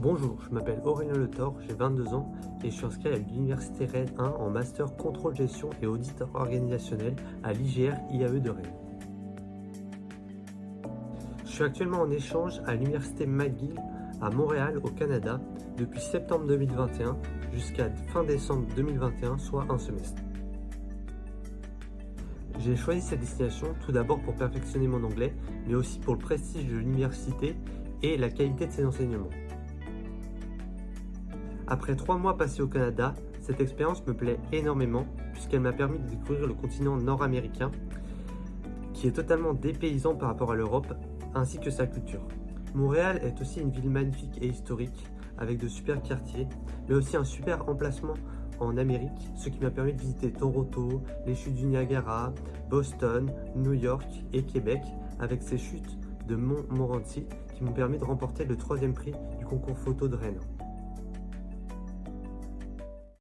Bonjour, je m'appelle Aurélien Le Thor, j'ai 22 ans et je suis inscrit à l'Université Rennes 1 en Master Contrôle Gestion et Audit Organisationnel à l'IGR IAE de Rennes. Je suis actuellement en échange à l'Université McGill à Montréal au Canada depuis septembre 2021 jusqu'à fin décembre 2021, soit un semestre. J'ai choisi cette destination tout d'abord pour perfectionner mon anglais, mais aussi pour le prestige de l'université et la qualité de ses enseignements. Après trois mois passés au Canada, cette expérience me plaît énormément puisqu'elle m'a permis de découvrir le continent nord-américain qui est totalement dépaysant par rapport à l'Europe ainsi que sa culture. Montréal est aussi une ville magnifique et historique avec de super quartiers mais aussi un super emplacement en Amérique, ce qui m'a permis de visiter Toronto, les chutes du Niagara, Boston, New York et Québec avec ses chutes de Mont Morency qui m'ont permis de remporter le troisième prix du concours photo de Rennes.